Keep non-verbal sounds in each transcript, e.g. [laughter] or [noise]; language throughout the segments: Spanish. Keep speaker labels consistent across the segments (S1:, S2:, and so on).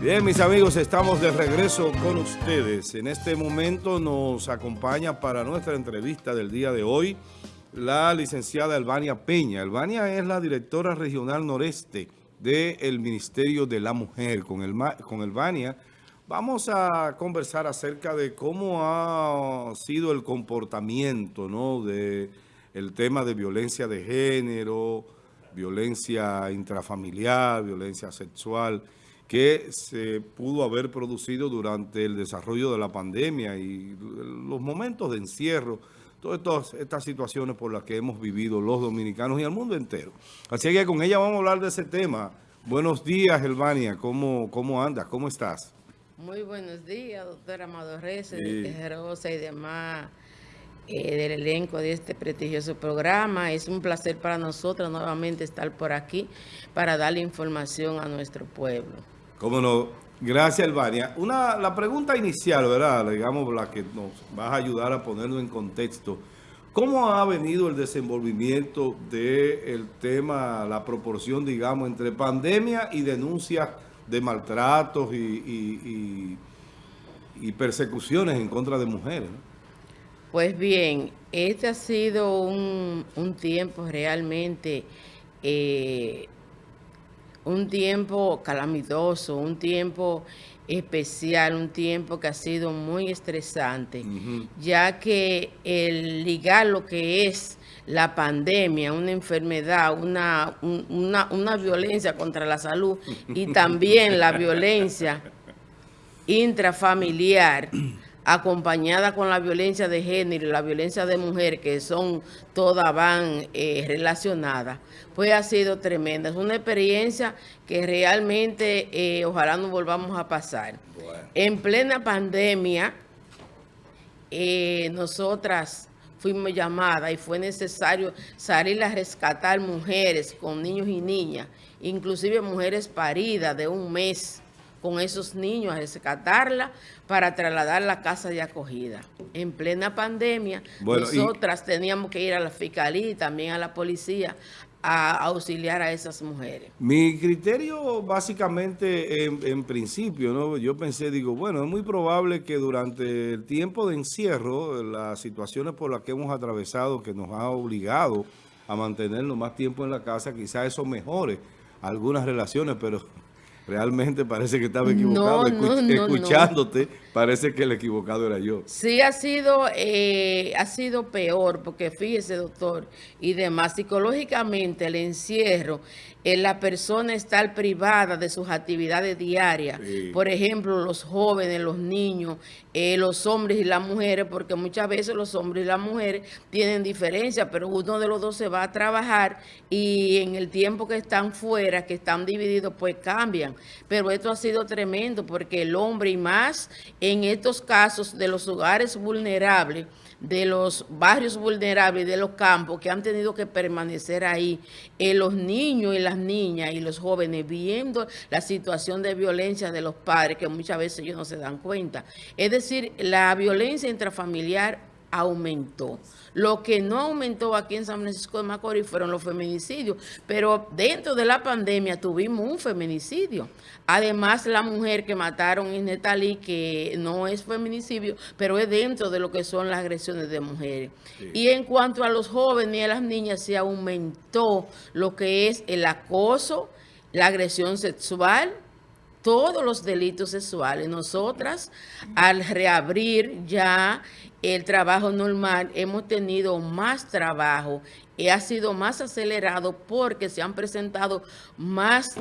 S1: Bien, mis amigos, estamos de regreso con ustedes. En este momento nos acompaña para nuestra entrevista del día de hoy la licenciada Elvania Peña. Elvania es la directora regional noreste del Ministerio de la Mujer. Con, el, con Elvania vamos a conversar acerca de cómo ha sido el comportamiento ¿no? de el tema de violencia de género, violencia intrafamiliar, violencia sexual que se pudo haber producido durante el desarrollo de la pandemia y los momentos de encierro, todas estas, situaciones por las que hemos vivido los dominicanos y el mundo entero. Así que con ella vamos a hablar de ese tema. Buenos días, Elvania. ¿Cómo, cómo andas? ¿Cómo estás?
S2: Muy buenos días, doctora Amado Reyes, Rosa y demás eh, del elenco de este prestigioso programa. Es un placer para nosotros nuevamente estar por aquí para darle información a nuestro pueblo.
S1: Cómo no. Gracias, Elvania. Una, la pregunta inicial, ¿verdad? Digamos, la que nos va a ayudar a ponerlo en contexto. ¿Cómo ha venido el desenvolvimiento del tema, la proporción, digamos, entre pandemia y denuncias de maltratos y, persecuciones en contra de mujeres?
S2: Pues bien, este ha sido un, tiempo realmente... Eh, un tiempo calamitoso, un tiempo especial, un tiempo que ha sido muy estresante, ya que el ligar lo que es la pandemia, una enfermedad, una, una, una violencia contra la salud y también la violencia [laughs] intrafamiliar, acompañada con la violencia de género y la violencia de mujer, que son todas van eh, relacionadas, pues ha sido tremenda. Es una experiencia que realmente eh, ojalá no volvamos a pasar. En plena pandemia, eh, nosotras fuimos llamadas y fue necesario salir a rescatar mujeres con niños y niñas, inclusive mujeres paridas de un mes, con esos niños a rescatarla para trasladar la casa de acogida. En plena pandemia, nosotras teníamos que ir a la fiscalía y también a la policía a auxiliar a esas mujeres.
S1: Mi criterio básicamente en, principio, ¿no? yo pensé, digo, bueno, es muy probable que durante el tiempo de encierro, las situaciones por las que hemos atravesado, que nos ha obligado a mantenernos más tiempo en la casa, quizás eso mejore algunas relaciones, pero Realmente parece que estaba equivocado. Escuchándote, parece que el equivocado era yo.
S2: Sí, ha sido, eh, ha sido peor, porque fíjese, doctor, y demás, psicológicamente el encierro en la persona estar privada de sus actividades diarias. Por ejemplo, los jóvenes, los niños, eh, los hombres y las mujeres, porque muchas veces los hombres y las mujeres tienen diferencia, pero uno de los dos se va a trabajar y en el tiempo que están fuera, que están divididos, pues cambian. Pero esto ha sido tremendo porque el hombre y más en estos casos de los hogares vulnerables, de los barrios vulnerables de los campos que han tenido que permanecer ahí, eh, los niños y las niñas y los jóvenes viendo la situación de violencia de los padres que muchas veces ellos no se dan cuenta. Es decir, la violencia intrafamiliar aumentó. Lo que no aumentó aquí en San Francisco de Macorís fueron los feminicidios, pero dentro de la pandemia tuvimos un feminicidio. Además, la mujer que mataron en Netalí, que no es feminicidio, pero es dentro de lo que son las agresiones de mujeres. Y en cuanto a los jóvenes y a las niñas, se aumentó lo que es el acoso, la agresión sexual, todos los delitos sexuales. Nosotras, al reabrir ya el trabajo normal, hemos tenido más trabajo y ha sido más acelerado porque se han presentado más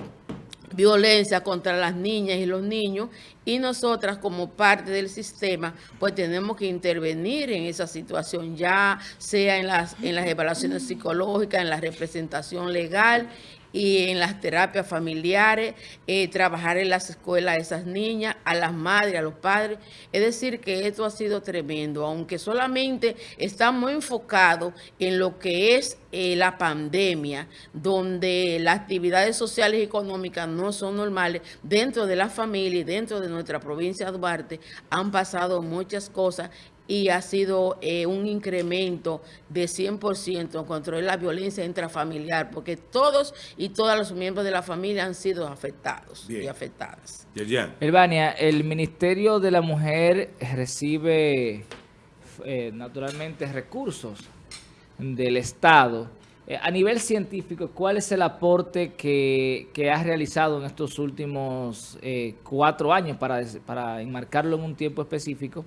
S2: violencia contra las niñas y los niños y nosotras como parte del sistema pues tenemos que intervenir en esa situación ya sea en las, en las evaluaciones psicológicas, en la representación legal y en las terapias familiares, eh, trabajar en las escuelas a esas niñas, a las madres, a los padres. Es decir, que esto ha sido tremendo, aunque solamente estamos enfocados en lo que es eh, la pandemia, donde las actividades sociales y económicas no son normales, dentro de la familia y dentro de nuestra provincia de Duarte han pasado muchas cosas y ha sido eh, un incremento de 100% en control de la violencia intrafamiliar, porque todos y todas los miembros de la familia han sido afectados y afectadas.
S3: Elvania, el Ministerio de la Mujer recibe eh, naturalmente recursos del Estado. Eh, a nivel científico, ¿cuál es el aporte que, que has realizado en estos últimos cuatro años para, para enmarcarlo en un tiempo específico?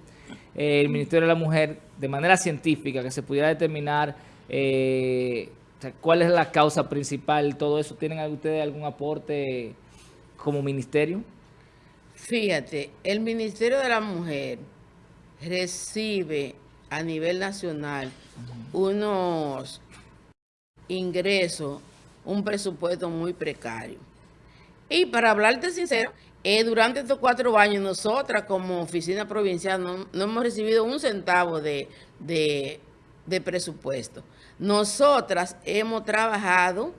S3: El Ministerio de la Mujer de manera científica, que se pudiera determinar eh, cuál es la causa principal, todo eso. ¿Tienen ustedes algún aporte como ministerio?
S2: Fíjate, el Ministerio de la Mujer recibe a nivel nacional unos ingresos, un presupuesto muy precario. Y para hablarte sincero, eh, durante estos cuatro años, nosotras como oficina provincial no, hemos recibido un centavo de, de presupuesto. Nosotras hemos trabajado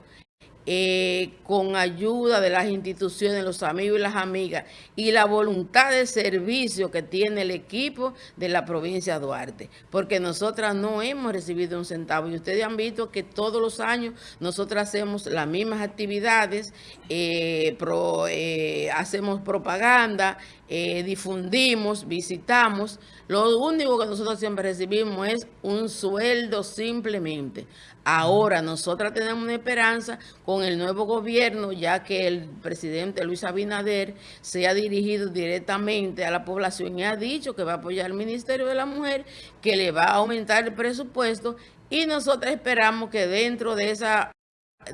S2: eh, con ayuda de las instituciones, los amigos y las amigas y la voluntad de servicio que tiene el equipo de la provincia de Duarte, porque nosotras no hemos recibido un centavo y ustedes han visto que todos los años nosotras hacemos las mismas actividades, eh, eh, hacemos propaganda, difundimos, visitamos, lo único que nosotros siempre recibimos es un sueldo simplemente. Ahora nosotras tenemos una esperanza con el nuevo gobierno, ya que el presidente Luis Abinader se ha dirigido directamente a la población y ha dicho que va a apoyar al Ministerio de la Mujer, que le va a aumentar el presupuesto y nosotros esperamos que dentro de esa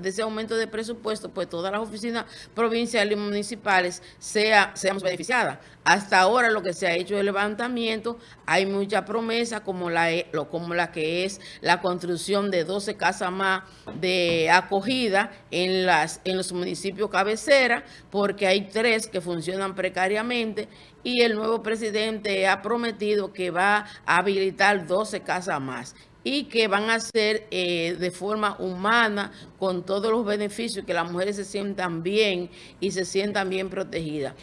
S2: de ese aumento de presupuesto, pues todas las oficinas provinciales y municipales sea, seamos beneficiadas. Hasta ahora lo que se ha hecho es el levantamiento, hay mucha promesa como la, e, como la que es la construcción de 12 casas más de acogida en, las, en los municipios cabecera, porque hay tres que funcionan precariamente y el nuevo presidente ha prometido que va a habilitar 12 casas más y que van a ser eh, de forma humana con todos los beneficios, que las mujeres se sientan bien y se sientan bien protegidas.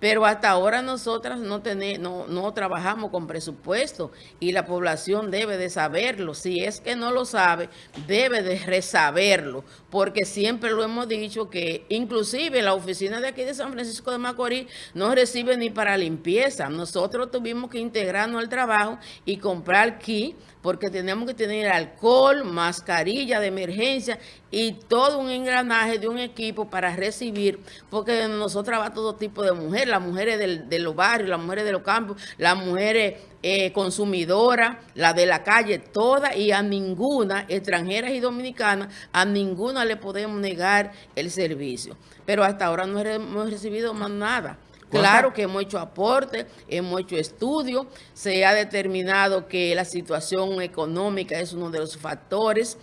S2: Pero hasta ahora nosotras no, tenemos, no, trabajamos con presupuesto y la población debe de saberlo. Si es que no lo sabe, debe de resaberlo, porque siempre lo hemos dicho que inclusive la oficina de aquí de San Francisco de Macorís no recibe ni para limpieza. Nosotros tuvimos que integrarnos al trabajo y comprar aquí porque tenemos que tener alcohol, mascarilla de emergencia y todo un engranaje de un equipo para recibir, porque nosotros va todo tipo de mujeres, las mujeres de los barrios, las mujeres de los campos, las mujeres eh, consumidoras, las de la calle, todas y a ninguna, extranjeras y dominicanas, a ninguna le podemos negar el servicio. Pero hasta ahora no hemos recibido más nada. Claro que hemos hecho aporte, hemos hecho estudios, se ha determinado que la situación económica es uno de los factores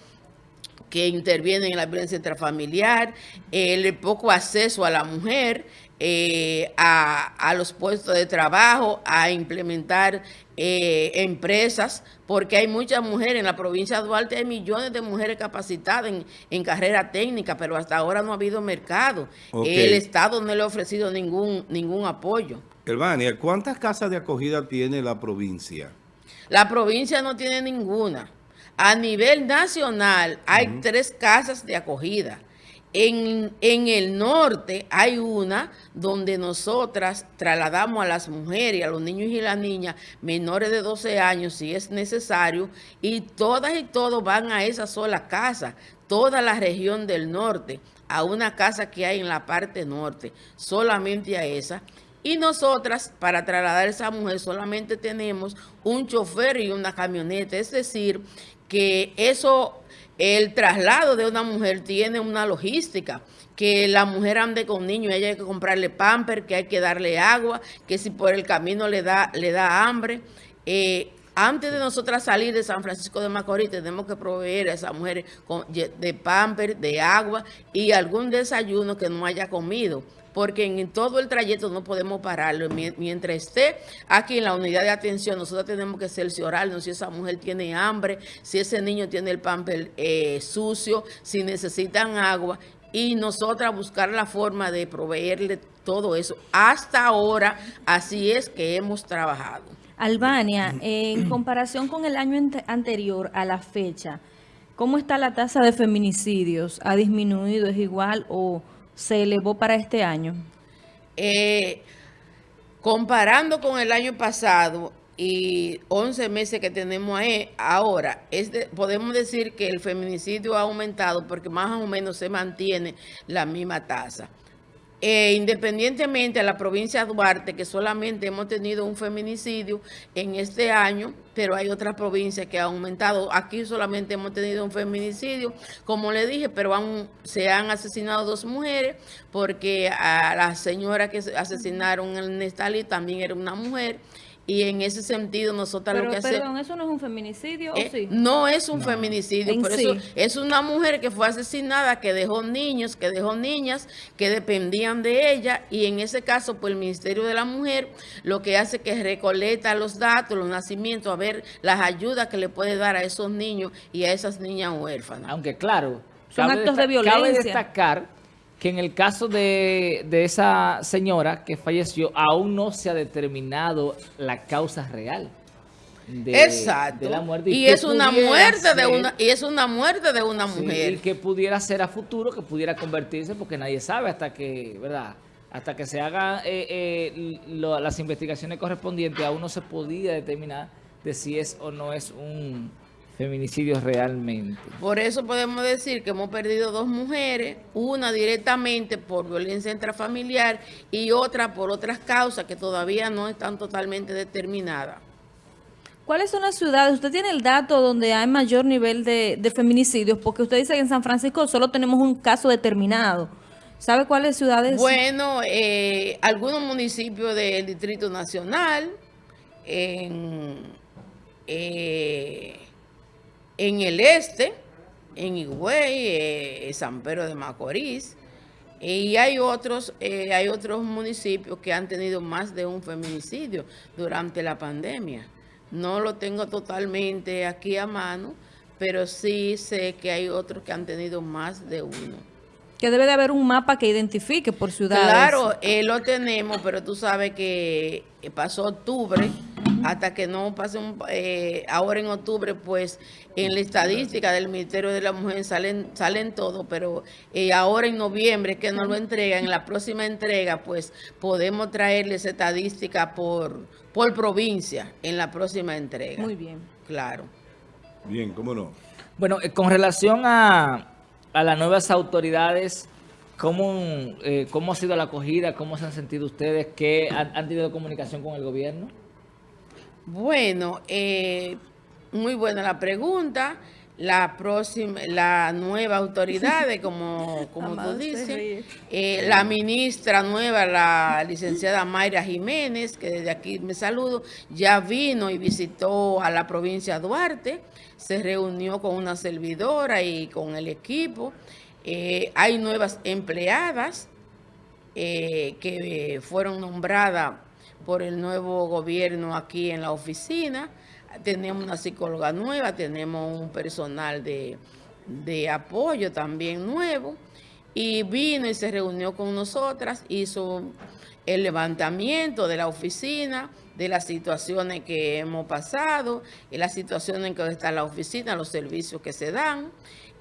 S2: que intervienen en la violencia intrafamiliar, el poco acceso a la mujer, eh, a, los puestos de trabajo, a implementar eh, empresas, porque hay muchas mujeres en la provincia de Duarte, hay millones de mujeres capacitadas en, carrera técnica, pero hasta ahora no ha habido mercado. El Estado no le ha ofrecido ningún, ningún apoyo.
S1: Elvania, ¿cuántas casas de acogida tiene la provincia?
S2: La provincia no tiene ninguna. A nivel nacional hay tres casas de acogida. En, el norte hay una donde nosotras trasladamos a las mujeres, a los niños y las niñas menores de 12 años si es necesario y todas y todos van a esa sola casa, toda la región del norte, a una casa que hay en la parte norte, solamente a esa. Y nosotras, para trasladar a esa mujer, solamente tenemos un chofer y una camioneta. Es decir, que eso el traslado de una mujer tiene una logística, que la mujer ande con niños, ella hay que comprarle pamper, que hay que darle agua, que si por el camino le da, le da hambre. Eh, antes de nosotras salir de San Francisco de Macorís, tenemos que proveer a esa mujer de pamper, de agua y algún desayuno que no haya comido porque en todo el trayecto no podemos pararlo. Mientras esté aquí en la unidad de atención, nosotros tenemos que cerciorarnos si esa mujer tiene hambre, si ese niño tiene el pamper eh, sucio, si necesitan agua y nosotras buscar la forma de proveerle todo eso. Hasta ahora, así es que hemos trabajado.
S4: Albania, en [clears throat] comparación con el año anterior a la fecha, ¿cómo está la tasa de feminicidios? ¿Ha disminuido, es igual o se elevó para este año?
S2: Eh, comparando con el año pasado y 11 meses que tenemos ahora, podemos decir que el feminicidio ha aumentado porque más o menos se mantiene la misma tasa. Eh, independientemente de la provincia de Duarte, que solamente hemos tenido un feminicidio en este año, pero hay otras provincias que han aumentado. Aquí solamente hemos tenido un feminicidio, como le dije, pero se han asesinado dos mujeres, porque a la señora que asesinaron en Nestali también era una mujer, y en ese sentido nosotros lo que hacemos...
S4: Perdón, ¿eso no es un feminicidio o eh, sí?
S2: No es un feminicidio, por eso es una mujer que fue asesinada, que dejó niños, que dejó niñas, que dependían de ella, y en ese caso, pues el Ministerio de la Mujer lo que hace es que recolecta los datos, los nacimientos, a ver las ayudas que le puede dar a esos niños y a esas niñas huérfanas.
S3: Aunque claro, son actos de violencia. Cabe destacar que en el caso de, esa señora que falleció, aún no se ha determinado la causa real.
S2: De, Exacto. la muerte. Y, es una muerte de una y es una muerte de una mujer.
S3: y que pudiera ser a futuro, que pudiera convertirse, porque nadie sabe hasta que, ¿verdad? Hasta que se hagan eh, eh, las investigaciones correspondientes, aún no se podía determinar de si es o no es un feminicidios realmente.
S2: Por eso podemos decir que hemos perdido dos mujeres, una directamente por violencia intrafamiliar y otra por otras causas que todavía no están totalmente determinadas.
S4: ¿Cuáles son las ciudades? Usted tiene el dato donde hay mayor nivel de, feminicidios, porque usted dice que en San Francisco solo tenemos un caso determinado. ¿Sabe cuáles ciudades?
S2: Bueno, eh, algunos municipios del Distrito Nacional, en... Eh, en el este, en Higüey, eh, San Pedro de Macorís, y hay otros, eh, hay otros municipios que han tenido más de un feminicidio durante la pandemia. No lo tengo totalmente aquí a mano, pero sí sé que hay otros que han tenido más de uno.
S4: Que debe de haber un mapa que identifique por ciudades.
S2: Claro, eh, lo tenemos, pero tú sabes que pasó octubre hasta que no pase un, eh, ahora en octubre, pues en la estadística del Ministerio de la Mujer salen, salen todo, pero eh, ahora en noviembre que nos lo entregan, en la próxima entrega, pues podemos traerle esa estadística por, por provincia en la próxima entrega.
S4: Muy bien.
S2: Claro.
S1: Bien, ¿cómo no?
S3: Bueno, eh, con relación a, a las nuevas autoridades, ¿Cómo, ¿Cómo ha sido la acogida? ¿Cómo se han sentido ustedes? ¿Qué han, han tenido comunicación con el gobierno?
S2: Bueno, eh, muy buena la pregunta. La próxima, la nueva autoridad, como, [laughs] como tú dices, eh, la ministra nueva, la licenciada Mayra Jiménez, que desde aquí me saludo, ya vino y visitó a la provincia de Duarte, se reunió con una servidora y con el equipo. Eh, hay nuevas empleadas que fueron nombradas por el nuevo gobierno aquí en la oficina. Tenemos una psicóloga nueva, tenemos un personal de, apoyo también nuevo. Y vino y se reunió con nosotras, hizo el levantamiento de la oficina, de las situaciones que hemos pasado, y las situaciones en que está la oficina, los servicios que se dan.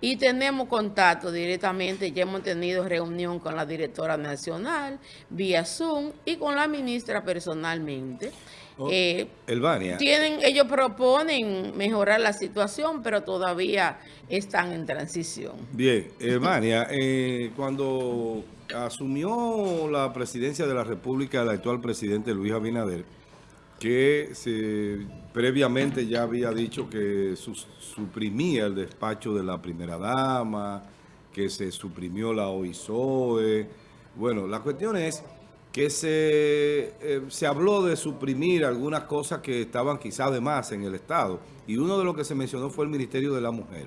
S2: Y tenemos contacto directamente, ya hemos tenido reunión con la directora nacional, vía Zoom, y con la ministra personalmente.
S1: Oh, eh, Elvania.
S2: Tienen, ellos proponen mejorar la situación, pero todavía están en transición.
S1: Bien, Elvania, eh, cuando asumió la presidencia de la República el actual presidente Luis Abinader, que se, previamente ya había dicho que suprimía el despacho de la primera dama, que se suprimió la OISOE. Bueno, la cuestión es que se, eh, se habló de suprimir algunas cosas que estaban quizás de más en el Estado. Y uno de los que se mencionó fue el Ministerio de la Mujer.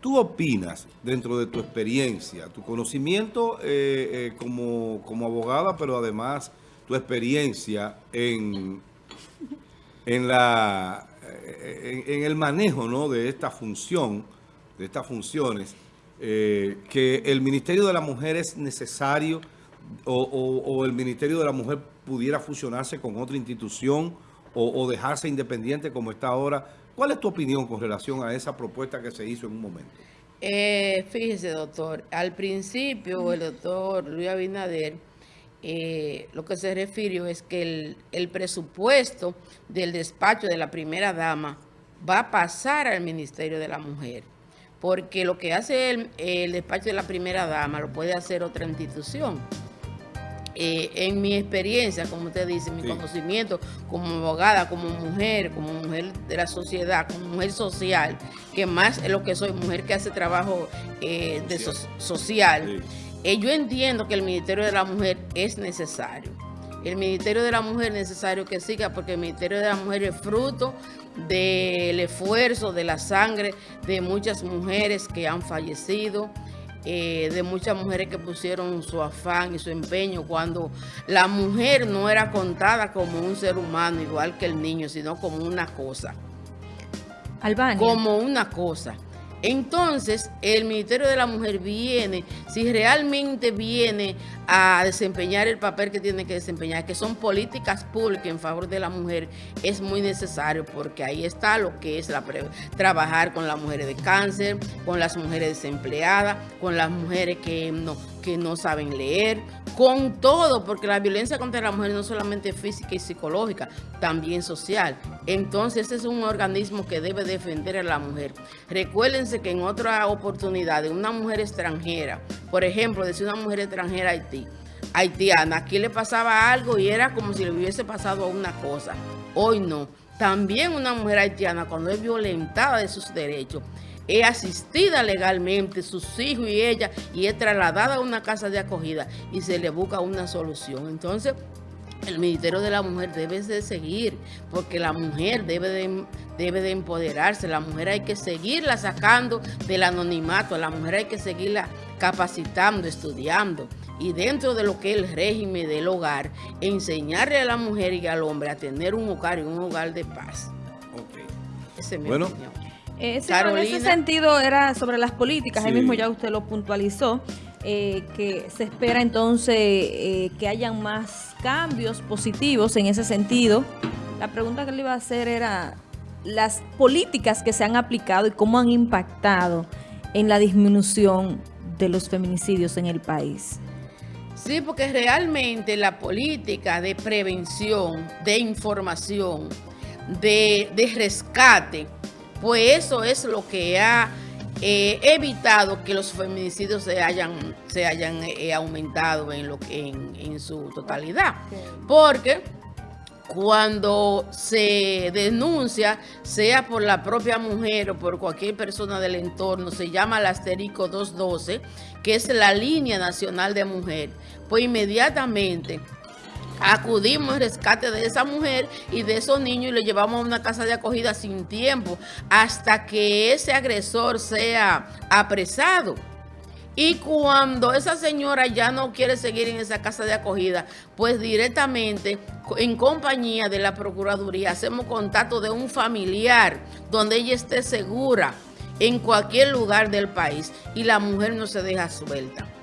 S1: ¿Tú opinas, dentro de tu experiencia, tu conocimiento eh, eh, como, como abogada, pero además tu experiencia en en, la, en, el manejo ¿no? de esta función, de estas funciones, eh, que el Ministerio de la Mujer es necesario o, el Ministerio de la Mujer pudiera fusionarse con otra institución o, o dejarse independiente como está ahora. ¿Cuál es tu opinión con relación a esa propuesta que se hizo en un momento?
S2: Eh, fíjese, doctor, al principio el doctor Luis Abinader eh, lo que se refirió es que el, el, presupuesto del despacho de la primera dama va a pasar al Ministerio de la Mujer, porque lo que hace el, el despacho de la primera dama lo puede hacer otra institución. Eh, en mi experiencia, como usted dice, mi sí. conocimiento como abogada, como mujer, como mujer de la sociedad, como mujer social, que más es lo que soy, mujer que hace trabajo eh, de so social, sí. Eh, yo entiendo que el Ministerio de la Mujer es necesario. El Ministerio de la Mujer es necesario que siga porque el Ministerio de la Mujer es fruto del esfuerzo, de la sangre de muchas mujeres que han fallecido, eh, de muchas mujeres que pusieron su afán y su empeño cuando la mujer no era contada como un ser humano igual que el niño, sino como una cosa.
S4: Albania.
S2: Como una cosa. Entonces, el Ministerio de la Mujer viene, si realmente viene a desempeñar el papel que tiene que desempeñar, que son políticas públicas en favor de la mujer, es muy necesario porque ahí está lo que es trabajar con las mujeres de cáncer, con las mujeres desempleadas, con las mujeres que no, que no saben leer, con todo, porque la violencia contra la mujer no solamente es física y psicológica, también social. Entonces, ese es un organismo que debe defender a la mujer. Recuérdense que en otra oportunidad, una mujer extranjera, por ejemplo, decir una mujer extranjera Haití, haitiana, aquí le pasaba algo y era como si le hubiese pasado una cosa. Hoy no. También una mujer haitiana, cuando es violentada de sus derechos, es asistida legalmente, sus hijos y ella, y es trasladada a una casa de acogida y se le busca una solución. Entonces, el Ministerio de la Mujer debe de seguir, porque la mujer debe de, debe de empoderarse, la mujer hay que seguirla sacando del anonimato, la mujer hay que seguirla capacitando, estudiando, y dentro de lo que es el régimen del hogar, enseñarle a la mujer y al hombre a tener un hogar y un hogar de paz.
S1: Okay.
S2: Esa es mi
S1: bueno.
S2: opinión.
S4: Sí, en ese sentido era sobre las políticas, sí. ahí mismo ya usted lo puntualizó, eh, que se espera entonces eh, que hayan más cambios positivos en ese sentido. La pregunta que le iba a hacer era las políticas que se han aplicado y cómo han impactado en la disminución de los feminicidios en el país.
S2: Sí, porque realmente la política de prevención, de información, de, de rescate, pues eso es lo que ha eh, evitado que los feminicidios se hayan, se hayan eh, aumentado en, lo, en, en su totalidad. Porque cuando se denuncia, sea por la propia mujer o por cualquier persona del entorno, se llama el asterisco 212, que es la línea nacional de mujer, pues inmediatamente acudimos al rescate de esa mujer y de esos niños y le llevamos a una casa de acogida sin tiempo hasta que ese agresor sea apresado. Y cuando esa señora ya no quiere seguir en esa casa de acogida, pues directamente en compañía de la Procuraduría hacemos contacto de un familiar donde ella esté segura en cualquier lugar del país y la mujer no se deja suelta.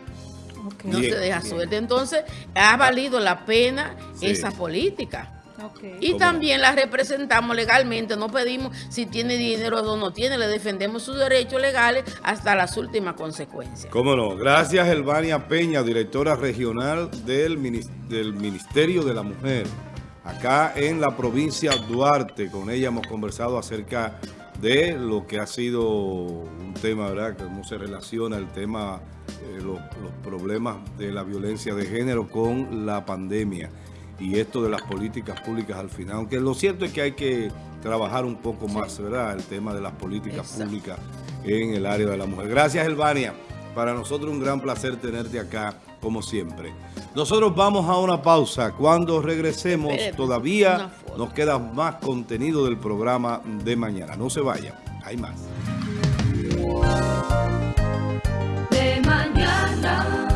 S2: Okay. No bien, se deja bien. suelta. Entonces, ha valido la pena sí. esa política. Okay. Y también la representamos legalmente, no pedimos si tiene dinero o no tiene, le defendemos sus derechos legales hasta las últimas consecuencias.
S1: Cómo no. Gracias, Elvania Peña, directora regional del, del Ministerio de la Mujer, acá en la provincia Duarte. Con ella hemos conversado acerca de lo que ha sido un tema, ¿verdad? Cómo se relaciona el tema, eh, los, los problemas de la violencia de género con la pandemia y esto de las políticas públicas al final. Aunque lo cierto es que hay que trabajar un poco más. ¿verdad? El tema de las políticas Exacto. públicas en el área de la mujer. Gracias, Elvania. Para nosotros un gran placer tenerte acá, como siempre. Nosotros vamos a una pausa. Cuando regresemos, todavía nos queda más contenido del programa de mañana. No se vayan, hay más.